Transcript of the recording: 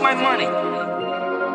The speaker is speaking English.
my money.